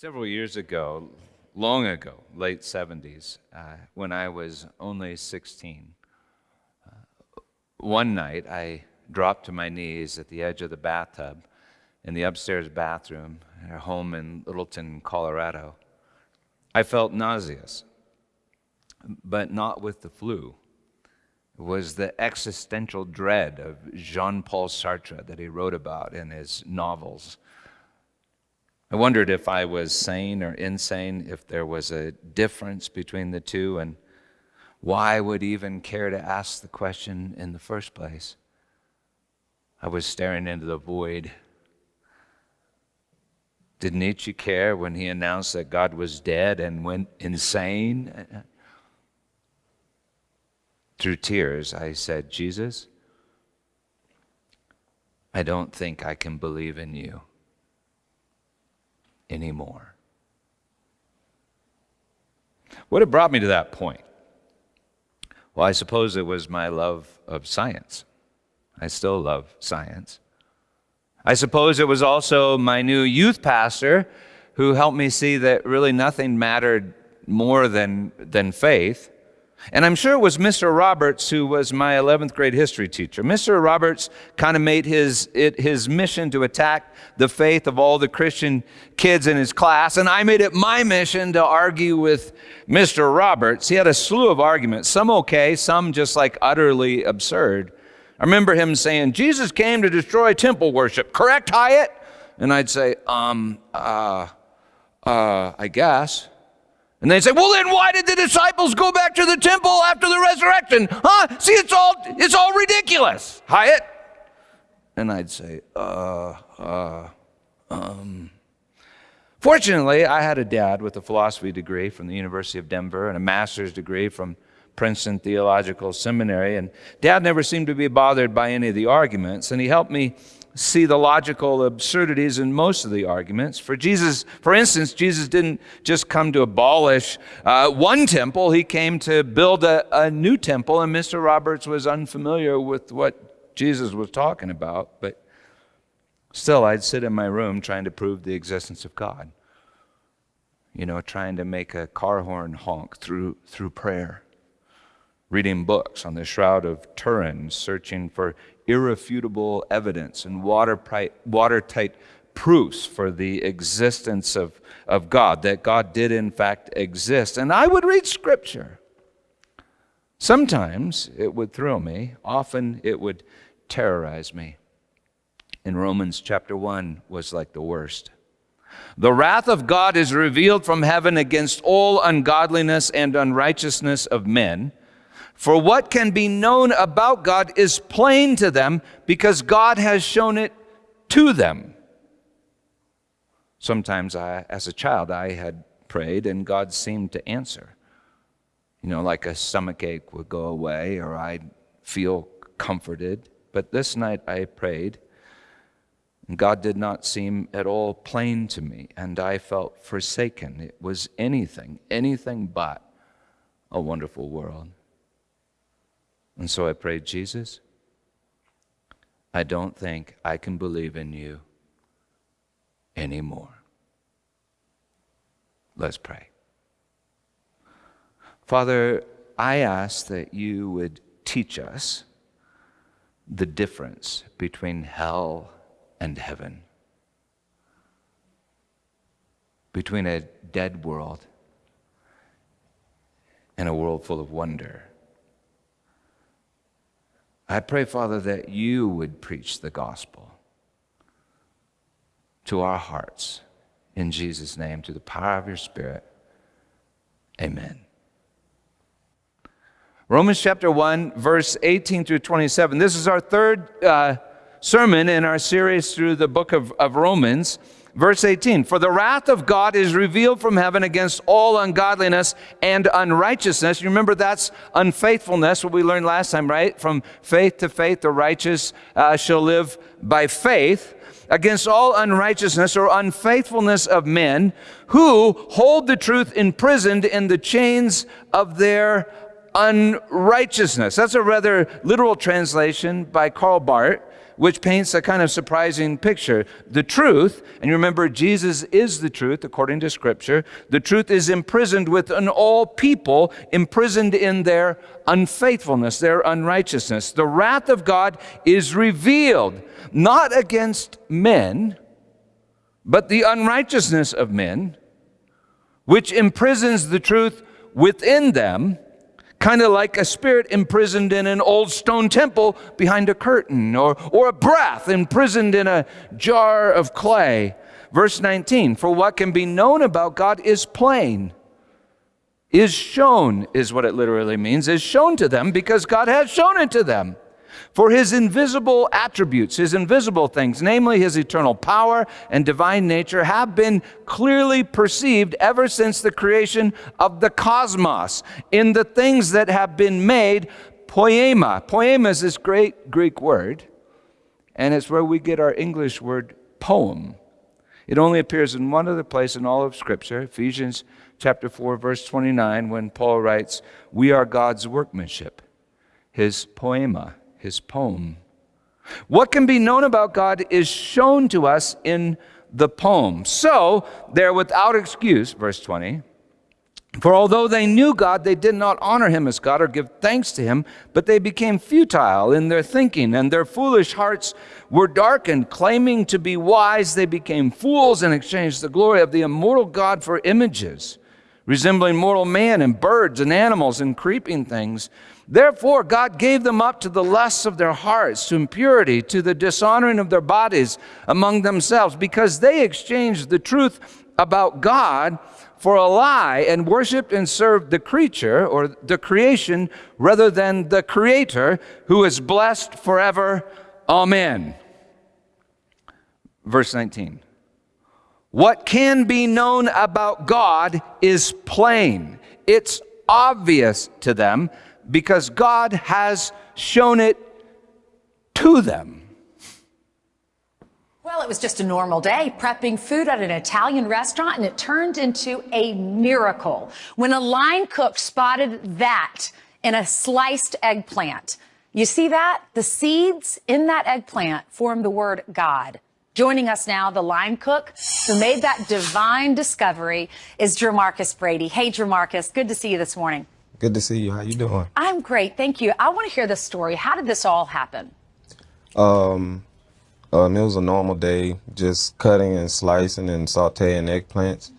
Several years ago, long ago, late 70s, uh, when I was only 16, uh, one night I dropped to my knees at the edge of the bathtub in the upstairs bathroom at our home in Littleton, Colorado. I felt nauseous, but not with the flu. It was the existential dread of Jean Paul Sartre that he wrote about in his novels. I wondered if I was sane or insane, if there was a difference between the two, and why I would even care to ask the question in the first place. I was staring into the void. Did Nietzsche care when he announced that God was dead and went insane? Through tears, I said, Jesus, I don't think I can believe in you anymore. What had brought me to that point? Well, I suppose it was my love of science. I still love science. I suppose it was also my new youth pastor who helped me see that really nothing mattered more than, than faith. And I'm sure it was Mr. Roberts who was my 11th grade history teacher. Mr. Roberts kind of made his, it, his mission to attack the faith of all the Christian kids in his class, and I made it my mission to argue with Mr. Roberts. He had a slew of arguments, some okay, some just like utterly absurd. I remember him saying, Jesus came to destroy temple worship, correct, Hyatt? And I'd say, um, uh, uh, I guess. And they say, well, then why did the disciples go back to the temple after the resurrection? Huh? See, it's all, it's all ridiculous. Hyatt? And I'd say, uh, uh, um. Fortunately, I had a dad with a philosophy degree from the University of Denver and a master's degree from Princeton Theological Seminary. And dad never seemed to be bothered by any of the arguments. And he helped me see the logical absurdities in most of the arguments. For Jesus, for instance, Jesus didn't just come to abolish uh, one temple, he came to build a, a new temple, and Mr. Roberts was unfamiliar with what Jesus was talking about, but still, I'd sit in my room trying to prove the existence of God. You know, trying to make a car horn honk through, through prayer reading books on the Shroud of Turin, searching for irrefutable evidence and watertight proofs for the existence of, of God, that God did in fact exist. And I would read Scripture. Sometimes it would thrill me, often it would terrorize me. In Romans chapter 1 was like the worst. The wrath of God is revealed from heaven against all ungodliness and unrighteousness of men for what can be known about God is plain to them because God has shown it to them. Sometimes, I, as a child, I had prayed and God seemed to answer. You know, like a stomach ache would go away or I'd feel comforted. But this night I prayed and God did not seem at all plain to me and I felt forsaken. It was anything, anything but a wonderful world. And so I prayed, Jesus, I don't think I can believe in you anymore. Let's pray. Father, I ask that you would teach us the difference between hell and heaven, between a dead world and a world full of wonder. I pray, Father, that you would preach the gospel to our hearts. In Jesus' name, to the power of your Spirit. Amen. Romans chapter 1, verse 18 through 27. This is our third uh, sermon in our series through the book of, of Romans. Verse 18 For the wrath of God is revealed from heaven against all ungodliness and unrighteousness. You remember that's unfaithfulness, what we learned last time, right? From faith to faith, the righteous uh, shall live by faith. Against all unrighteousness or unfaithfulness of men who hold the truth imprisoned in the chains of their unrighteousness. That's a rather literal translation by Karl Barth which paints a kind of surprising picture. The truth, and you remember Jesus is the truth according to Scripture, the truth is imprisoned within all people, imprisoned in their unfaithfulness, their unrighteousness. The wrath of God is revealed not against men, but the unrighteousness of men, which imprisons the truth within them kind of like a spirit imprisoned in an old stone temple behind a curtain, or, or a breath imprisoned in a jar of clay. Verse 19 For what can be known about God is plain, is shown, is what it literally means, is shown to them because God has shown it to them. For his invisible attributes, his invisible things, namely his eternal power and divine nature, have been clearly perceived ever since the creation of the cosmos in the things that have been made poema. Poema is this great Greek word, and it's where we get our English word poem. It only appears in one other place in all of Scripture, Ephesians chapter 4, verse 29, when Paul writes, We are God's workmanship, his poema his poem. What can be known about God is shown to us in the poem. So they're without excuse, verse 20. For although they knew God, they did not honor him as God or give thanks to him, but they became futile in their thinking, and their foolish hearts were darkened. Claiming to be wise, they became fools and exchanged the glory of the immortal God for images, resembling mortal man and birds and animals and creeping things. Therefore, God gave them up to the lusts of their hearts, to impurity, to the dishonoring of their bodies among themselves, because they exchanged the truth about God for a lie and worshiped and served the creature or the creation rather than the creator who is blessed forever. Amen. Verse 19. What can be known about God is plain. It's obvious to them because God has shown it to them. Well, it was just a normal day prepping food at an Italian restaurant, and it turned into a miracle when a line cook spotted that in a sliced eggplant. You see that? The seeds in that eggplant form the word God. Joining us now, the line cook who made that divine discovery is Jermarcus Brady. Hey, Jermarcus, good to see you this morning. Good to see you. How you doing? I'm great, thank you. I want to hear the story. How did this all happen? Um, um, it was a normal day, just cutting and slicing and sautéing eggplants.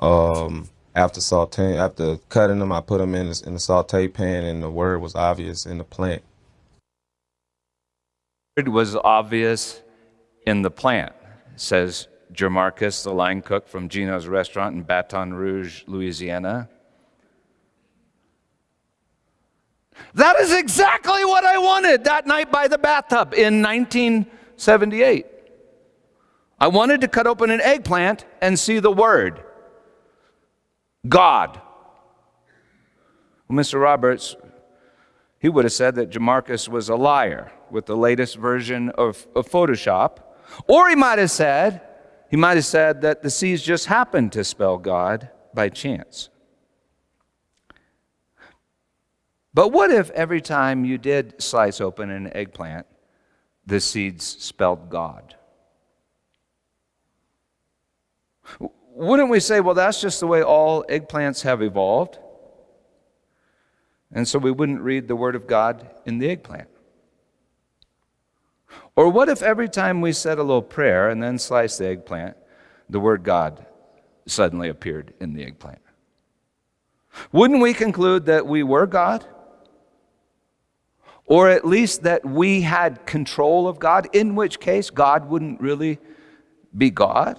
Um, after sautéing, after cutting them, I put them in the, in the saute pan, and the word was obvious in the plant. It was obvious in the plant, says Jermarcus, the line cook from Gino's restaurant in Baton Rouge, Louisiana. That is exactly what I wanted that night by the bathtub in 1978. I wanted to cut open an eggplant and see the word God. Well, Mr. Roberts, he would have said that Jamarcus was a liar with the latest version of, of Photoshop. Or he might have said, he might have said that the C's just happened to spell God by chance. But what if every time you did slice open an eggplant, the seeds spelled God? Wouldn't we say, well, that's just the way all eggplants have evolved? And so we wouldn't read the Word of God in the eggplant. Or what if every time we said a little prayer and then sliced the eggplant, the word God suddenly appeared in the eggplant? Wouldn't we conclude that we were God? Or at least that we had control of God, in which case God wouldn't really be God.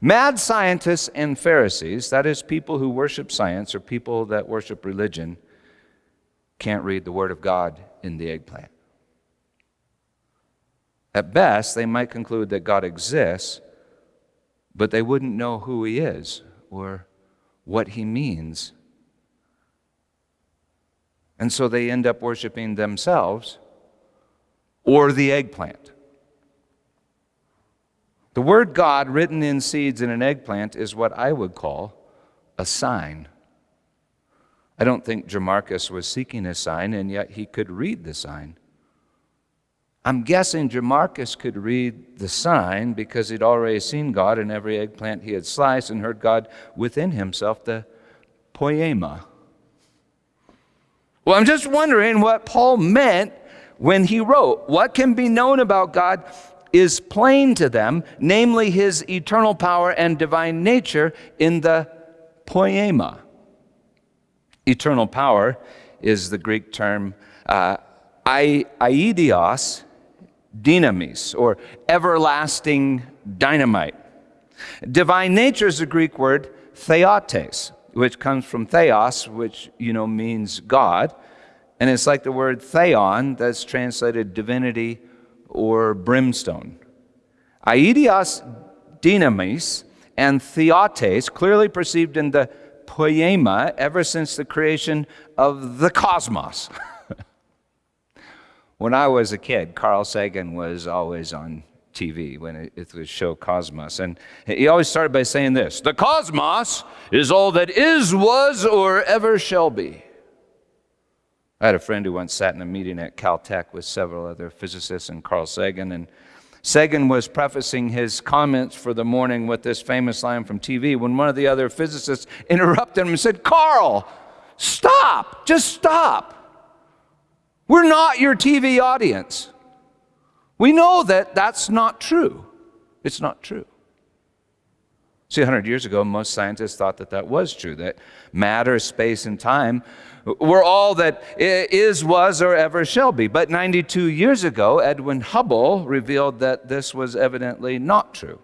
Mad scientists and Pharisees, that is, people who worship science or people that worship religion, can't read the Word of God in the eggplant. At best, they might conclude that God exists, but they wouldn't know who He is or what He means and so they end up worshiping themselves or the eggplant. The word God written in seeds in an eggplant is what I would call a sign. I don't think Jamarcus was seeking a sign, and yet he could read the sign. I'm guessing Jamarcus could read the sign because he'd already seen God in every eggplant he had sliced and heard God within himself, the poema. Well, I'm just wondering what Paul meant when he wrote, What can be known about God is plain to them, namely his eternal power and divine nature in the poema. Eternal power is the Greek term uh, aidios dynamis, or everlasting dynamite. Divine nature is the Greek word theotes, which comes from theos, which you know means God, and it's like the word theion that's translated divinity or brimstone. Aidios dynamis and theotes, clearly perceived in the poema ever since the creation of the cosmos. when I was a kid, Carl Sagan was always on TV when it, was show Cosmos. And he always started by saying this The cosmos is all that is, was, or ever shall be. I had a friend who once sat in a meeting at Caltech with several other physicists and Carl Sagan, and Sagan was prefacing his comments for the morning with this famous line from TV when one of the other physicists interrupted him and said, Carl, stop, just stop. We're not your TV audience. We know that that's not true. It's not true. See, 100 years ago, most scientists thought that that was true, that matter, space, and time were all that is, was, or ever shall be. But 92 years ago, Edwin Hubble revealed that this was evidently not true.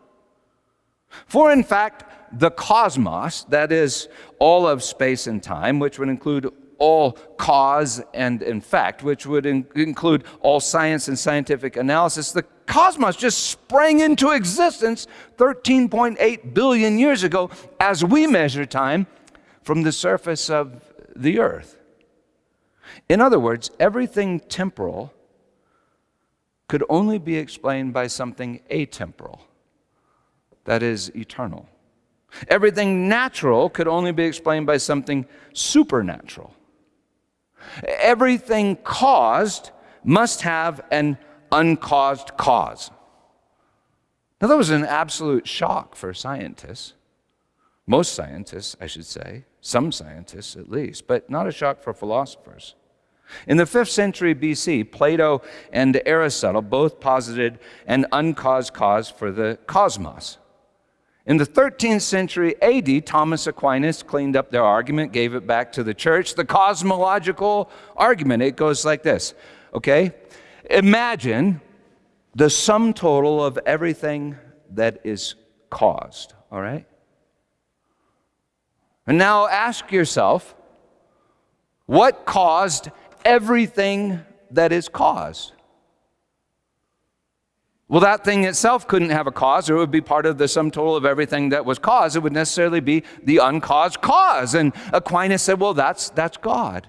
For in fact, the cosmos, that is, all of space and time, which would include all cause and effect, which would in- include all science and scientific analysis, the cosmos just sprang into existence 13.8 billion years ago as we measure time from the surface of the earth. In other words, everything temporal could only be explained by something atemporal, that is, eternal. Everything natural could only be explained by something supernatural. Everything caused must have an uncaused cause. Now, that was an absolute shock for scientists. Most scientists, I should say, some scientists at least, but not a shock for philosophers. In the 5th century BC, Plato and Aristotle both posited an uncaused cause for the cosmos. In the 13th century AD, Thomas Aquinas cleaned up their argument, gave it back to the church. The cosmological argument, it goes like this okay? Imagine the sum total of everything that is caused, all right? And now ask yourself what caused everything that is caused? Well, that thing itself couldn't have a cause, or it would be part of the sum total of everything that was caused. It would necessarily be the uncaused cause. And Aquinas said, well, that's, that's God.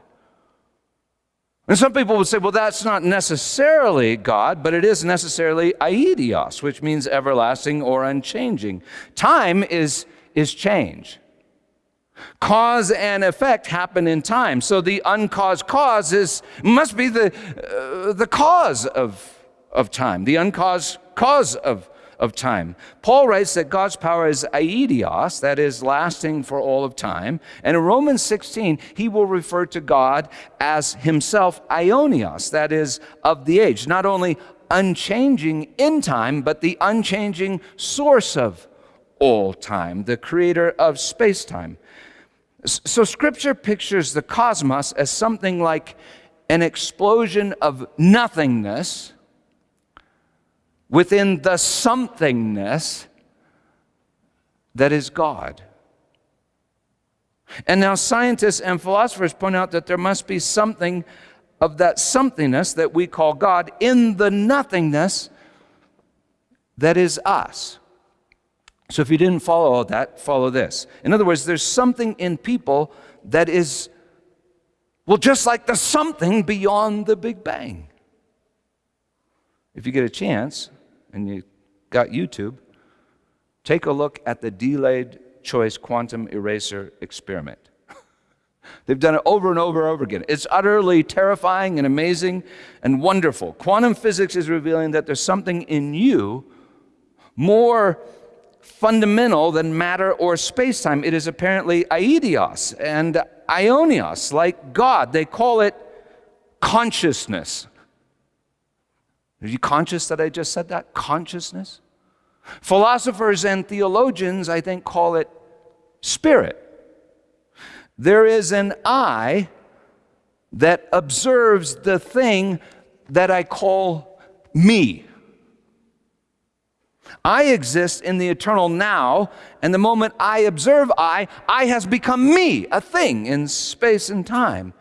And some people would say, well, that's not necessarily God, but it is necessarily aidios, which means everlasting or unchanging. Time is, is change. Cause and effect happen in time. So the uncaused cause is, must be the, uh, the cause of, of time, the uncaused cause of, of time. Paul writes that God's power is aidios, that is, lasting for all of time. And in Romans 16, he will refer to God as himself aionios, that is, of the age. Not only unchanging in time, but the unchanging source of all time, the creator of space time. So, Scripture pictures the cosmos as something like an explosion of nothingness within the somethingness that is God. And now, scientists and philosophers point out that there must be something of that somethingness that we call God in the nothingness that is us. So if you didn't follow all that, follow this. In other words, there's something in people that is, well, just like the something beyond the Big Bang. If you get a chance and you got YouTube, take a look at the delayed choice quantum eraser experiment. They've done it over and over and over again. It's utterly terrifying and amazing and wonderful. Quantum physics is revealing that there's something in you more fundamental than matter or space time. It is apparently aidios and aionios, like God. They call it consciousness. Are you conscious that I just said that? Consciousness? Philosophers and theologians, I think, call it spirit. There is an I that observes the thing that I call me. I exist in the eternal now, and the moment I observe I, I has become me, a thing in space and time.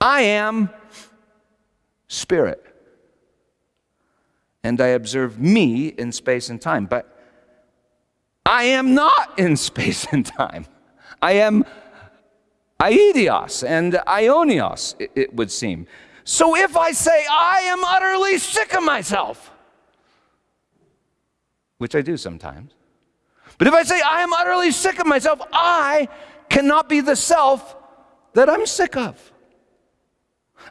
I am spirit. And I observe me in space and time, but I am not in space and time. I am aidios and aionios, it, it would seem. So if I say, I am utterly sick of myself, which I do sometimes, but if I say, I am utterly sick of myself, I cannot be the self that I'm sick of.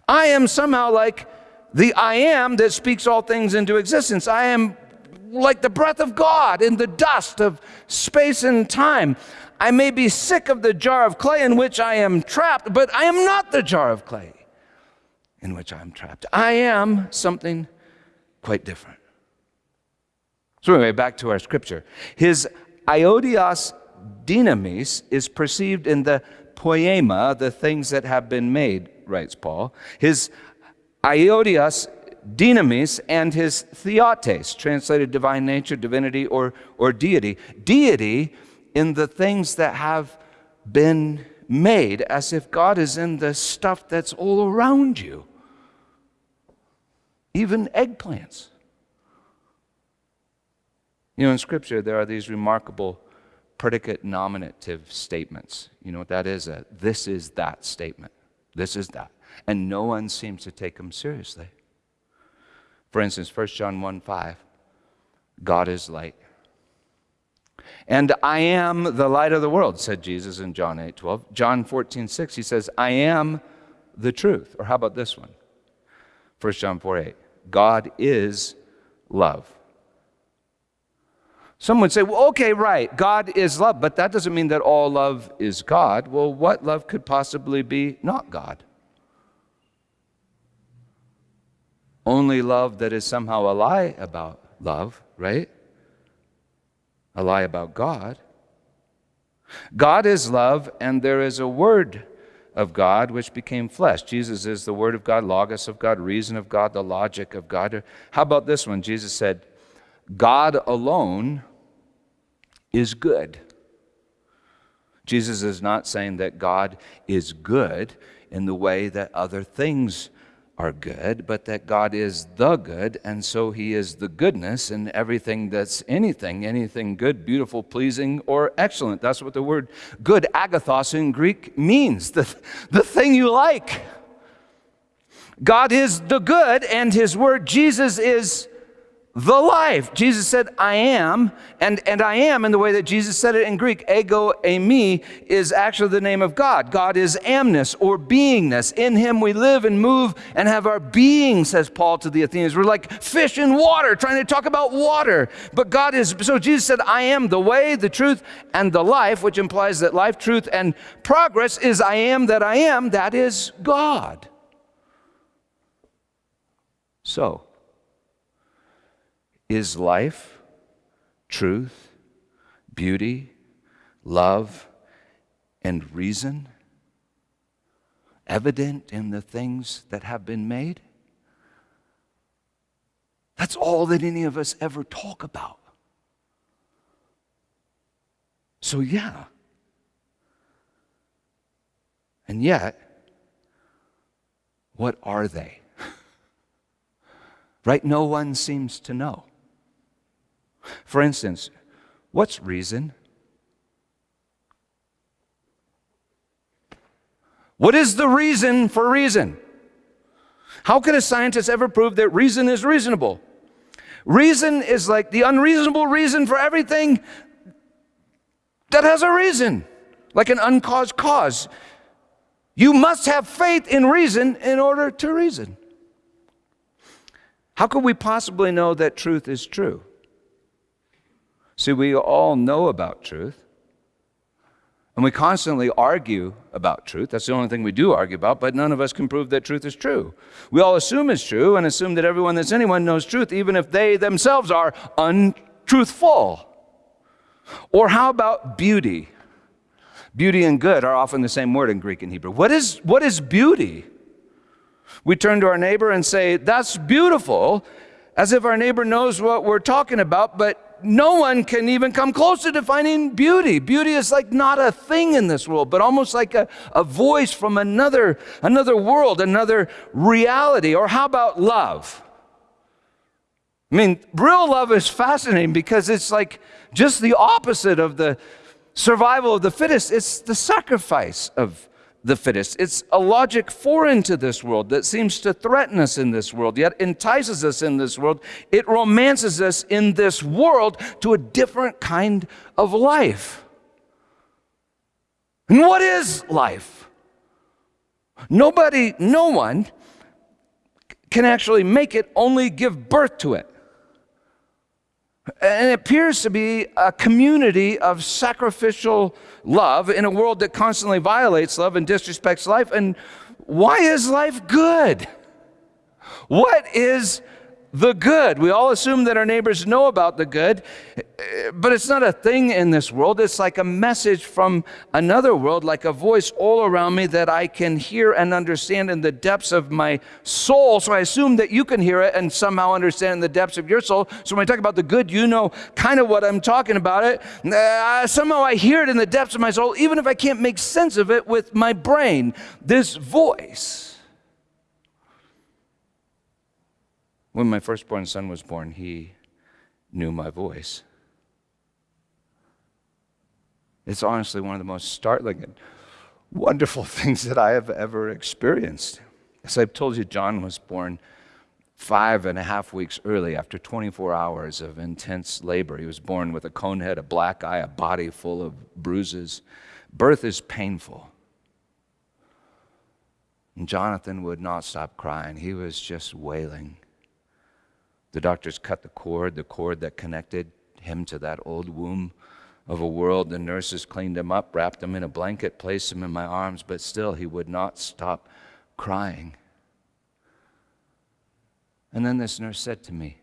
I am somehow like the I am that speaks all things into existence. I am like the breath of God in the dust of space and time. I may be sick of the jar of clay in which I am trapped, but I am not the jar of clay in which I am trapped. I am something quite different. So, anyway, back to our scripture. His aidios dynamis is perceived in the poema, the things that have been made, writes Paul. His aidios dynamis and his theotes, translated divine nature, divinity, or, or deity. Deity in the things that have been made, as if God is in the stuff that's all around you, even eggplants. You know, in Scripture, there are these remarkable predicate nominative statements. You know what that is? A, this is that statement. This is that. And no one seems to take them seriously. For instance, 1 John 1 5, God is light. And I am the light of the world, said Jesus in John 8 12. John 14 6, he says, I am the truth. Or how about this one? 1 John 4 8. God is love. Some would say, well, okay, right, God is love, but that doesn't mean that all love is God. Well, what love could possibly be not God? Only love that is somehow a lie about love, right? a lie about God. God is love, and there is a word of God which became flesh. Jesus is the word of God, logos of God, reason of God, the logic of God. How about this one? Jesus said, God alone is good. Jesus is not saying that God is good in the way that other things are good, but that God is the good, and so He is the goodness and everything that's anything, anything good, beautiful, pleasing, or excellent. That's what the word good, agathos in Greek, means the, the thing you like. God is the good, and His word, Jesus, is the life. Jesus said, I am, and, and I am in the way that Jesus said it in Greek. Ego eimi is actually the name of God. God is amness or beingness. In him we live and move and have our being, says Paul to the Athenians. We're like fish in water, trying to talk about water. But God is, so Jesus said, I am the way, the truth, and the life, which implies that life, truth, and progress is I am that I am. That is God. So, is life, truth, beauty, love, and reason evident in the things that have been made? That's all that any of us ever talk about. So, yeah. And yet, what are they? right? No one seems to know. For instance, what's reason? What is the reason for reason? How could a scientist ever prove that reason is reasonable? Reason is like the unreasonable reason for everything that has a reason. like an uncaused cause. You must have faith in reason in order to reason. How could we possibly know that truth is true? See, we all know about truth. And we constantly argue about truth. That's the only thing we do argue about, but none of us can prove that truth is true. We all assume it's true and assume that everyone that's anyone knows truth, even if they themselves are untruthful. Or how about beauty? Beauty and good are often the same word in Greek and Hebrew. What is, what is beauty? We turn to our neighbor and say, That's beautiful, as if our neighbor knows what we're talking about, but no one can even come close to defining beauty. Beauty is like not a thing in this world, but almost like a, a voice from another, another world, another reality. Or how about love? I mean, real love is fascinating because it's like just the opposite of the survival of the fittest. It's the sacrifice of the fittest. It's a logic foreign to this world that seems to threaten us in this world, yet entices us in this world. It romances us in this world to a different kind of life. And what is life? Nobody, no one can actually make it, only give birth to it. And it appears to be a community of sacrificial love in a world that constantly violates love and disrespects life. And why is life good? What is the good. We all assume that our neighbors know about the good, but it's not a thing in this world. It's like a message from another world, like a voice all around me that I can hear and understand in the depths of my soul. So I assume that you can hear it and somehow understand in the depths of your soul. So when I talk about the good, you know kind of what I'm talking about it. Uh, somehow I hear it in the depths of my soul, even if I can't make sense of it with my brain. This voice When my firstborn son was born, he knew my voice. It's honestly one of the most startling and wonderful things that I have ever experienced. As I've told you, John was born five and a half weeks early after 24 hours of intense labor. He was born with a cone head, a black eye, a body full of bruises. Birth is painful. And Jonathan would not stop crying. He was just wailing. The doctors cut the cord, the cord that connected him to that old womb of a world. The nurses cleaned him up, wrapped him in a blanket, placed him in my arms, but still he would not stop crying. And then this nurse said to me,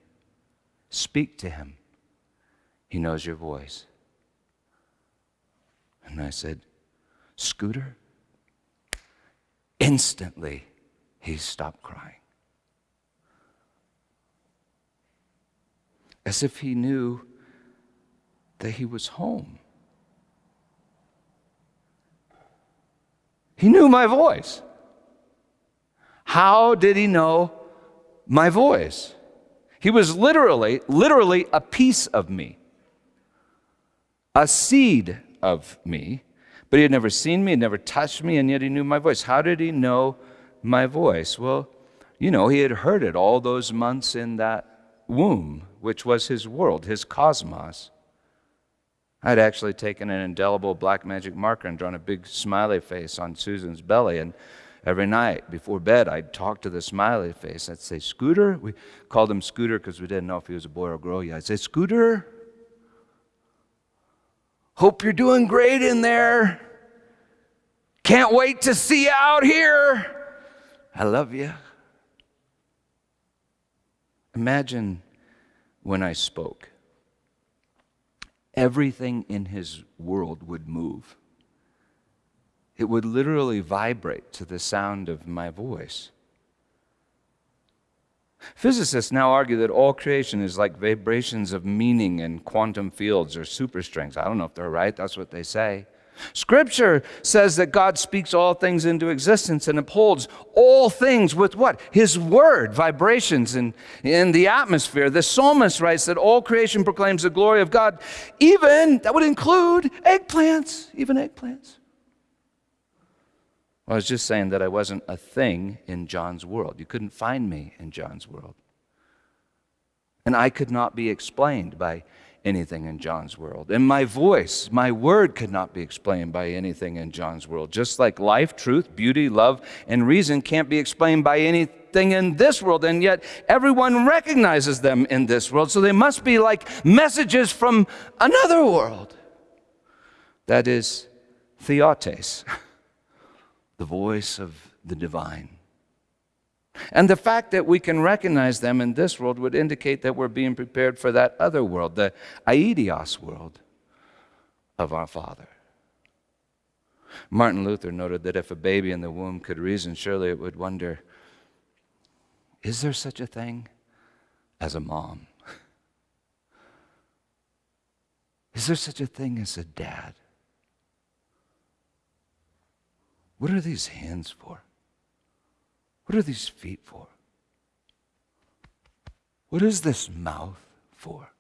Speak to him. He knows your voice. And I said, Scooter? Instantly, he stopped crying. As if he knew that he was home. He knew my voice. How did he know my voice? He was literally, literally a piece of me, a seed of me, but he had never seen me, had never touched me, and yet he knew my voice. How did he know my voice? Well, you know, he had heard it all those months in that womb, which was his world, his cosmos. I'd actually taken an indelible black magic marker and drawn a big smiley face on Susan's belly. And every night before bed, I'd talk to the smiley face. I'd say, Scooter. We called him Scooter because we didn't know if he was a boy or a girl yet. I'd say, Scooter, hope you're doing great in there. Can't wait to see you out here. I love you. Imagine when I spoke. Everything in his world would move. It would literally vibrate to the sound of my voice. Physicists now argue that all creation is like vibrations of meaning in quantum fields or superstrings. I don't know if they're right, that's what they say. Scripture says that God speaks all things into existence and upholds all things with what? His word, vibrations in, in the atmosphere. The psalmist writes that all creation proclaims the glory of God, even, that would include eggplants, even eggplants. I was just saying that I wasn't a thing in John's world. You couldn't find me in John's world. And I could not be explained by anything in John's world. And my voice, my word could not be explained by anything in John's world. Just like life, truth, beauty, love, and reason can't be explained by anything in this world. And yet everyone recognizes them in this world. So they must be like messages from another world. That is theotes, the voice of the divine. And the fact that we can recognize them in this world would indicate that we're being prepared for that other world, the aidios world of our Father. Martin Luther noted that if a baby in the womb could reason, surely it would wonder is there such a thing as a mom? Is there such a thing as a dad? What are these hands for? What are these feet for? What is this mouth for?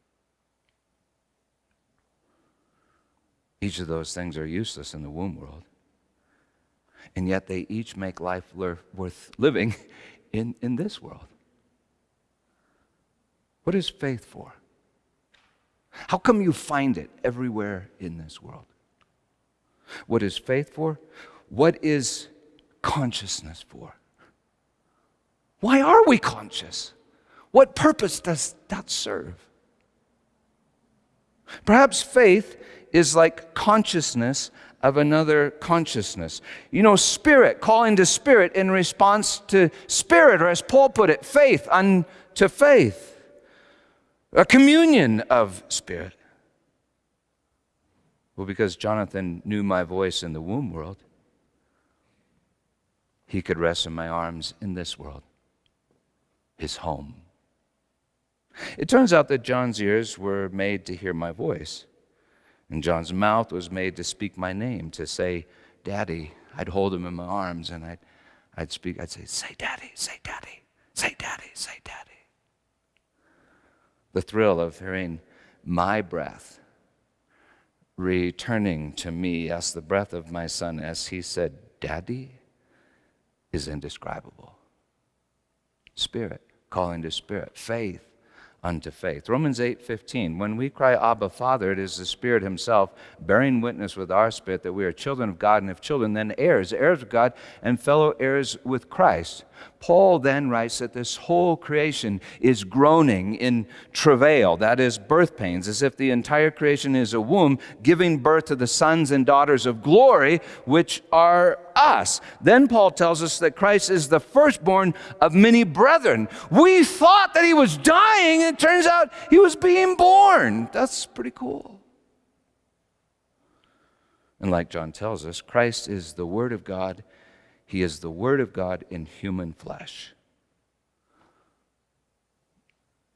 Each of those things are useless in the womb world. And yet they each make life worth living in, in this world. What is faith for? How come you find it everywhere in this world? What is faith for? What is consciousness for? Why are we conscious? What purpose does that serve? Perhaps faith is like consciousness of another consciousness. You know, spirit, calling to spirit in response to spirit, or as Paul put it, faith unto faith. A communion of spirit. Well, because Jonathan knew my voice in the womb world, he could rest in my arms in this world his home. It turns out that John's ears were made to hear my voice, and John's mouth was made to speak my name, to say, Daddy. I'd hold him in my arms and I'd, I'd speak, I'd say, Say, Daddy, say, Daddy, say, Daddy, say, Daddy. The thrill of hearing my breath returning to me as the breath of my son as he said, Daddy, is indescribable. Spirit calling to spirit, faith unto faith. Romans 8:15 When we cry Abba Father it is the Spirit himself bearing witness with our spirit that we are children of God and if children then heirs heirs of God and fellow heirs with Christ. Paul then writes that this whole creation is groaning in travail, that is, birth pains, as if the entire creation is a womb giving birth to the sons and daughters of glory, which are us. Then Paul tells us that Christ is the firstborn of many brethren. We thought that he was dying, and it turns out he was being born. That's pretty cool. And like John tells us, Christ is the Word of God he is the Word of God in human flesh.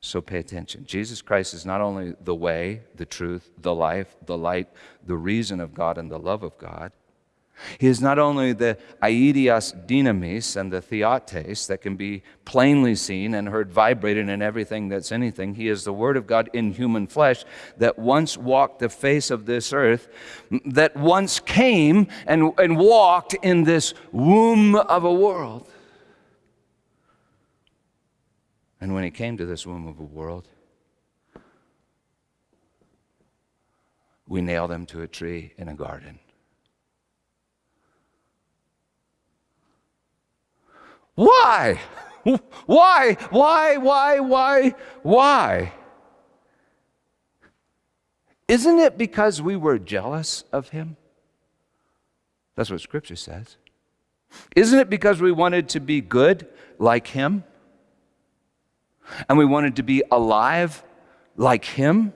So pay attention. Jesus Christ is not only the way, the truth, the life, the light, the reason of God, and the love of God. He is not only the aidios dynamis and the theotes that can be plainly seen and heard vibrating in everything that's anything. He is the Word of God in human flesh that once walked the face of this earth, that once came and, and walked in this womb of a world. And when he came to this womb of a world, we nailed him to a tree in a garden. Why? Why? Why? Why? Why? Why? Isn't it because we were jealous of him? That's what Scripture says. Isn't it because we wanted to be good like him? And we wanted to be alive like him?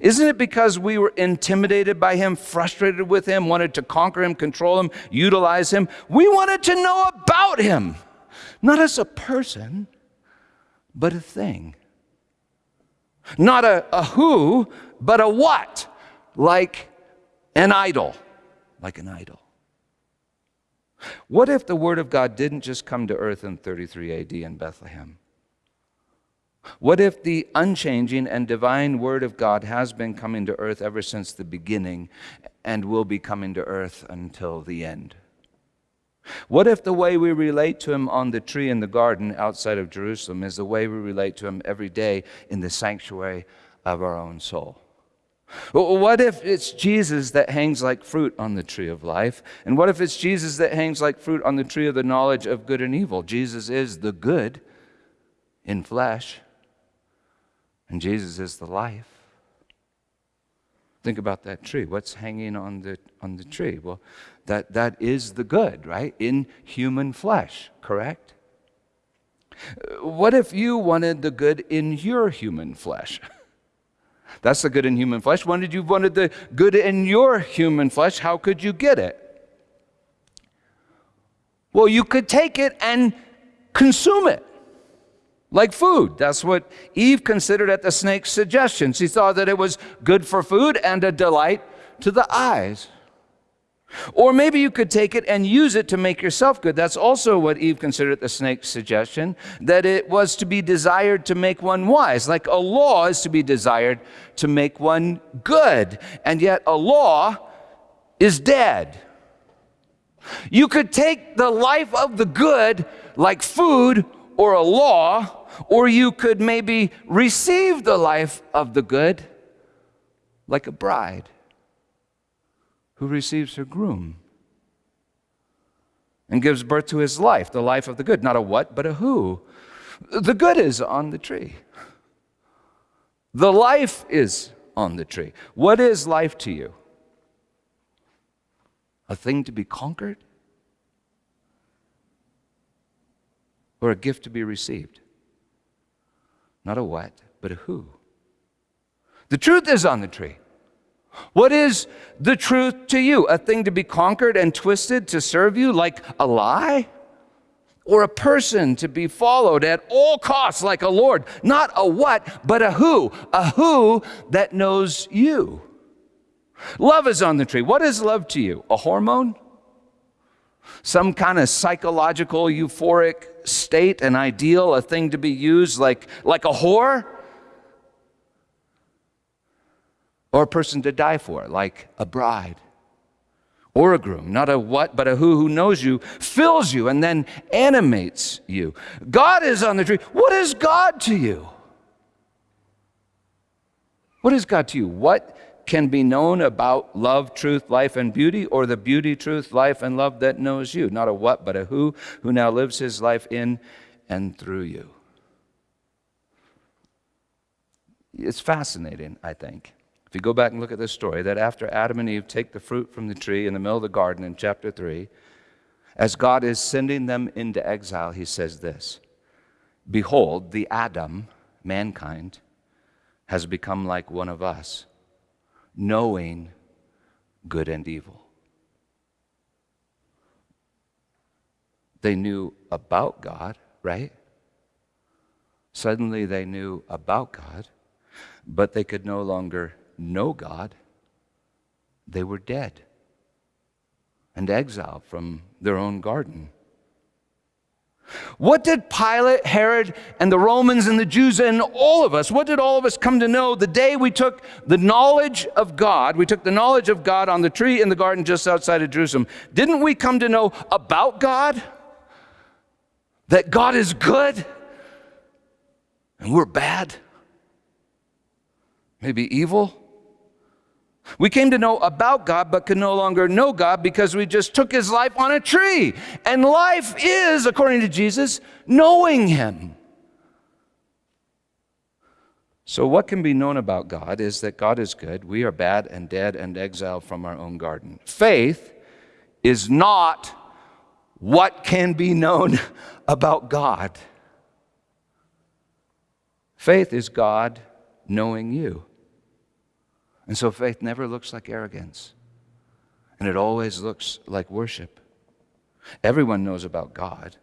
Isn't it because we were intimidated by him, frustrated with him, wanted to conquer him, control him, utilize him? We wanted to know about him, not as a person, but a thing. Not a, a who, but a what, like an idol, like an idol. What if the Word of God didn't just come to earth in 33 AD in Bethlehem? What if the unchanging and divine Word of God has been coming to earth ever since the beginning and will be coming to earth until the end? What if the way we relate to Him on the tree in the garden outside of Jerusalem is the way we relate to Him every day in the sanctuary of our own soul. What if it's Jesus that hangs like fruit on the tree of life? And what if it's Jesus that hangs like fruit on the tree of the knowledge of good and evil? Jesus is the good in flesh, and Jesus is the life. Think about that tree. What's hanging on the, on the tree? Well, that, that is the good, right? In human flesh, correct? What if you wanted the good in your human flesh? That's the good in human flesh. Did you wanted the good in your human flesh? How could you get it? Well, you could take it and consume it like food. That's what Eve considered at the snake's suggestion. She thought that it was good for food and a delight to the eyes. Or maybe you could take it and use it to make yourself good. That's also what Eve considered the snake's suggestion, that it was to be desired to make one wise. Like a law is to be desired to make one good. And yet a law is dead. You could take the life of the good like food or a law, or you could maybe receive the life of the good like a bride who receives her groom and gives birth to his life, the life of the good. Not a what, but a who. The good is on the tree. The life is on the tree. What is life to you? A thing to be conquered? Or a gift to be received? Not a what, but a who. The truth is on the tree. What is the truth to you? A thing to be conquered and twisted to serve you like a lie? Or a person to be followed at all costs like a Lord? Not a what, but a who. A who that knows you. Love is on the tree. What is love to you? A hormone? Some kind of psychological euphoric state, an ideal, a thing to be used like, like a whore? or a person to die for, like a bride or a groom, not a what, but a who who knows you, fills you, and then animates you. God is on the tree. What is God to you? What is God to you? What can be known about love, truth, life, and beauty, or the beauty, truth, life, and love that knows you? Not a what, but a who who now lives his life in and through you. It's fascinating, I think. If you go back and look at this story, that after Adam and Eve take the fruit from the tree in the middle of the garden in chapter 3, as God is sending them into exile, he says this Behold, the Adam, mankind, has become like one of us, knowing good and evil. They knew about God, right? Suddenly they knew about God, but they could no longer know God, they were dead and exiled from their own garden. What did Pilate, Herod, and the Romans and the Jews and all of us, what did all of us come to know the day we took the knowledge of God? We took the knowledge of God on the tree in the garden just outside of Jerusalem. Didn't we come to know about God? That God is good and we're bad? Maybe evil? We came to know about God, but could no longer know God because we just took his life on a tree. And life is, according to Jesus, knowing him. So, what can be known about God is that God is good. We are bad and dead and exiled from our own garden. Faith is not what can be known about God. Faith is God knowing you. And so faith never looks like arrogance, and it always looks like worship. Everyone knows about God.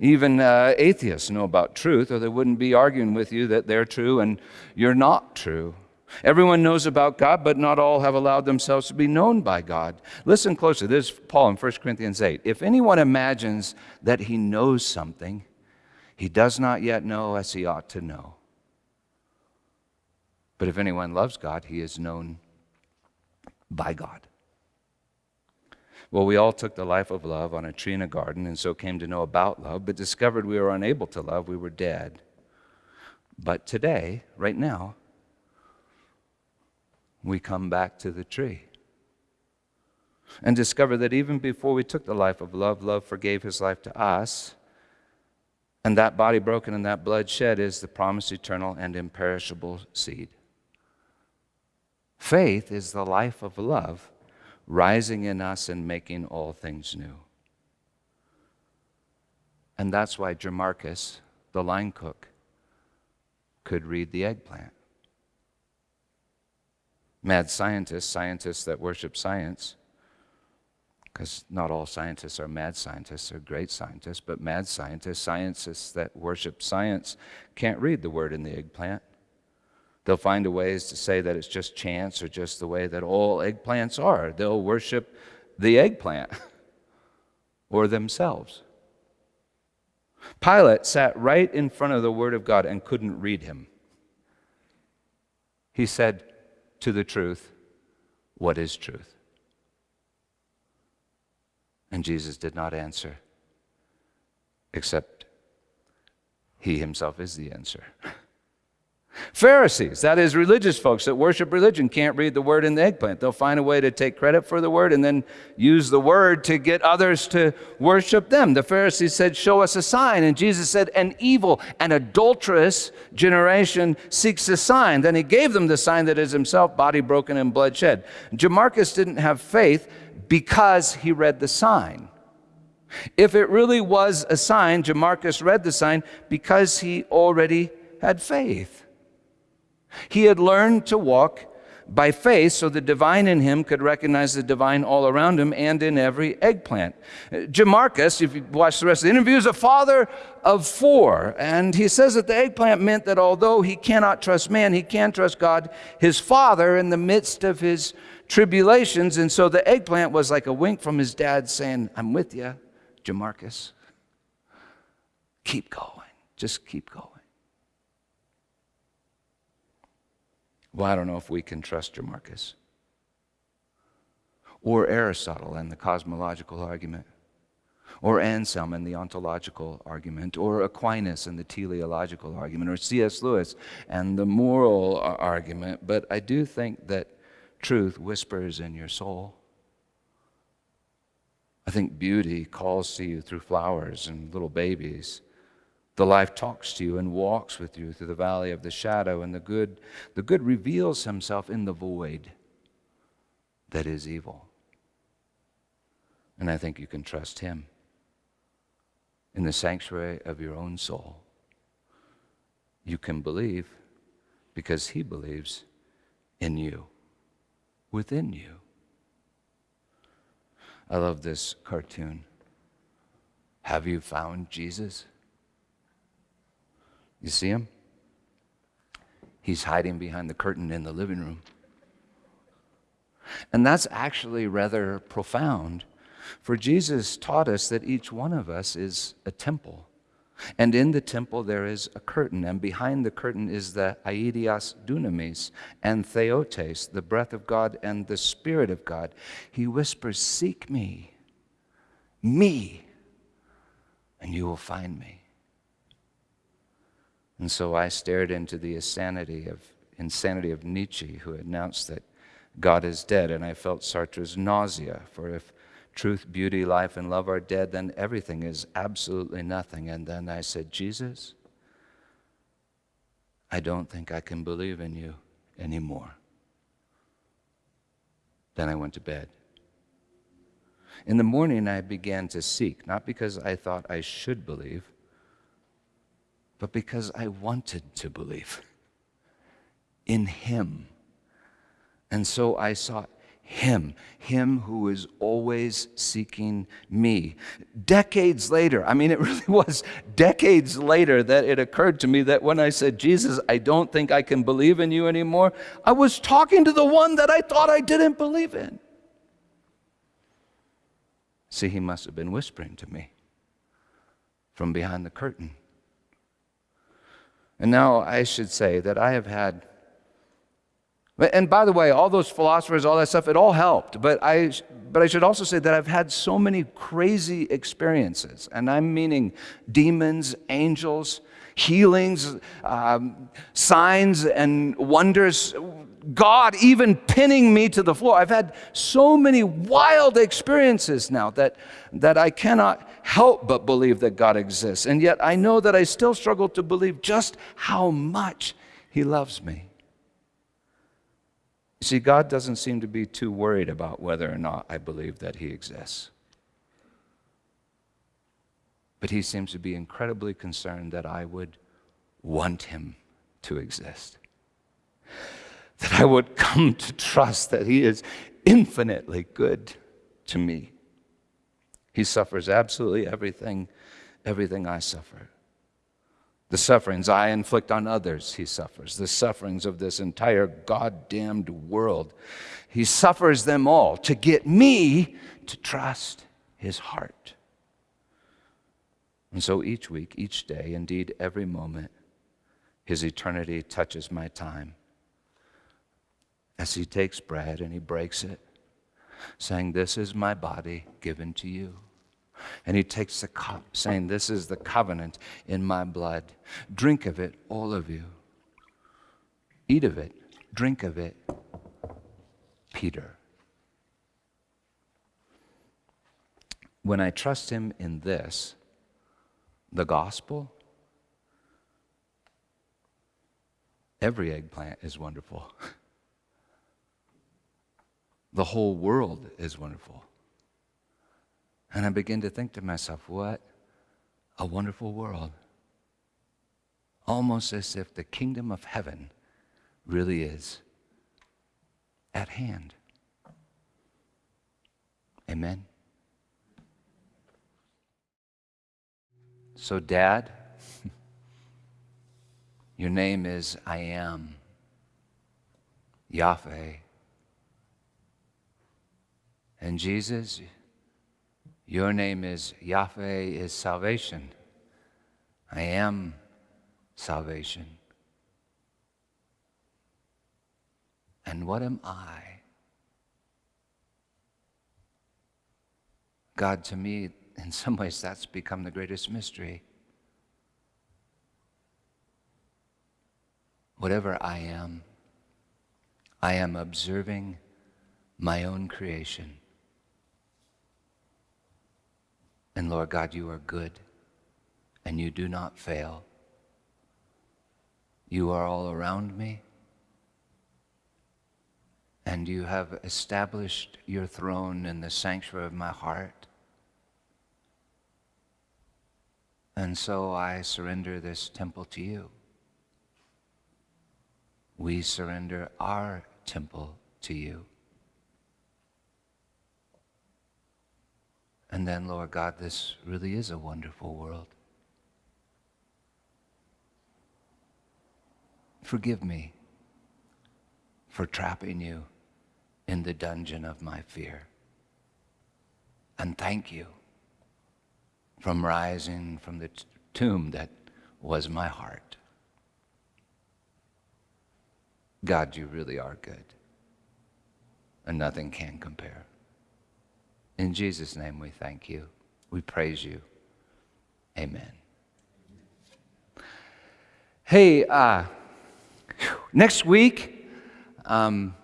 Even uh, atheists know about truth, or they wouldn't be arguing with you that they're true and you're not true. Everyone knows about God, but not all have allowed themselves to be known by God. Listen closely. This is Paul in 1 Corinthians 8. If anyone imagines that he knows something, he does not yet know as he ought to know. But if anyone loves God, he is known by God. Well, we all took the life of love on a tree in a garden and so came to know about love, but discovered we were unable to love. We were dead. But today, right now, we come back to the tree and discover that even before we took the life of love, love forgave his life to us. And that body broken and that blood shed is the promised eternal and imperishable seed. Faith is the life of love rising in us and making all things new. And that's why Jamarcus, the line cook, could read the eggplant. Mad scientists, scientists that worship science, because not all scientists are mad scientists, they're great scientists, but mad scientists, scientists that worship science, can't read the word in the eggplant. They'll find a ways to say that it's just chance or just the way that all eggplants are. They'll worship the eggplant or themselves. Pilate sat right in front of the Word of God and couldn't read him. He said, To the truth, what is truth? And Jesus did not answer, except he himself is the answer. Pharisees, that is, religious folks that worship religion, can't read the word in the eggplant. They'll find a way to take credit for the word and then use the word to get others to worship them. The Pharisees said, Show us a sign. And Jesus said, An evil and adulterous generation seeks a sign. Then he gave them the sign that is himself, body broken and blood shed. Jamarcus didn't have faith because he read the sign. If it really was a sign, Jamarcus read the sign because he already had faith. He had learned to walk by faith so the divine in him could recognize the divine all around him and in every eggplant. Jamarcus, if you watch the rest of the interview, is a father of four. And he says that the eggplant meant that although he cannot trust man, he can trust God, his father, in the midst of his tribulations. And so the eggplant was like a wink from his dad saying, I'm with you, Jamarcus. Keep going. Just keep going. Well, I don't know if we can trust Jamarcus. Or Aristotle and the cosmological argument. Or Anselm and the ontological argument. Or Aquinas and the teleological argument. Or C.S. Lewis and the moral argument. But I do think that truth whispers in your soul. I think beauty calls to you through flowers and little babies. The life talks to you and walks with you through the valley of the shadow, and the good, the good reveals himself in the void that is evil. And I think you can trust him in the sanctuary of your own soul. You can believe because he believes in you, within you. I love this cartoon. Have you found Jesus? You see him? He's hiding behind the curtain in the living room. And that's actually rather profound, for Jesus taught us that each one of us is a temple. And in the temple there is a curtain, and behind the curtain is the aidios dunamis and theotes, the breath of God and the Spirit of God. He whispers, Seek me, me, and you will find me. And so I stared into the insanity of, insanity of Nietzsche, who announced that God is dead, and I felt Sartre's nausea, for if truth, beauty, life, and love are dead, then everything is absolutely nothing. And then I said, Jesus, I don't think I can believe in you anymore. Then I went to bed. In the morning, I began to seek, not because I thought I should believe, but because I wanted to believe in Him. And so I sought Him, Him who is always seeking me. Decades later, I mean, it really was decades later that it occurred to me that when I said, Jesus, I don't think I can believe in you anymore, I was talking to the one that I thought I didn't believe in. See, he must have been whispering to me from behind the curtain. And now I should say that I have had, and by the way, all those philosophers, all that stuff, it all helped. But I, but I should also say that I've had so many crazy experiences, and I'm meaning demons, angels, healings, um, signs, and wonders. God even pinning me to the floor. I've had so many wild experiences now that, that I cannot help but believe that God exists. And yet I know that I still struggle to believe just how much He loves me. You see, God doesn't seem to be too worried about whether or not I believe that He exists. But He seems to be incredibly concerned that I would want Him to exist. That I would come to trust that He is infinitely good to me. He suffers absolutely everything, everything I suffer. The sufferings I inflict on others, he suffers. The sufferings of this entire goddamned world. He suffers them all to get me to trust his heart. And so each week, each day, indeed every moment, his eternity touches my time. As he takes bread and he breaks it, saying, This is my body given to you. And he takes the cup, saying, This is the covenant in my blood. Drink of it, all of you. Eat of it, drink of it, Peter. When I trust him in this, the gospel, every eggplant is wonderful. The whole world is wonderful. And I begin to think to myself, what a wonderful world. Almost as if the kingdom of heaven really is at hand. Amen. So, Dad, your name is I am, Yahweh. And Jesus, your name is Yahweh is salvation. I am salvation. And what am I? God, to me, in some ways, that's become the greatest mystery. Whatever I am, I am observing my own creation. And Lord God, you are good and you do not fail. You are all around me and you have established your throne in the sanctuary of my heart. And so I surrender this temple to you. We surrender our temple to you. And then, Lord God, this really is a wonderful world. Forgive me for trapping you in the dungeon of my fear. And thank you from rising from the tomb that was my heart. God, you really are good, and nothing can compare. In Jesus' name, we thank you. We praise you. Amen. Hey, uh, next week, um,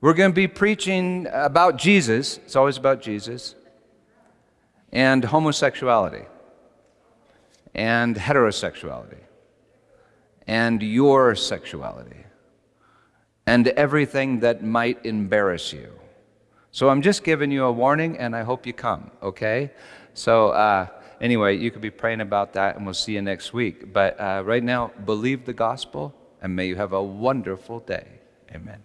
we're going to be preaching about Jesus. It's always about Jesus. And homosexuality. And heterosexuality. And your sexuality. And everything that might embarrass you. So I'm just giving you a warning, and I hope you come, okay? So, uh, anyway, you could be praying about that, and we'll see you next week. But uh, right now, believe the gospel, and may you have a wonderful day. Amen.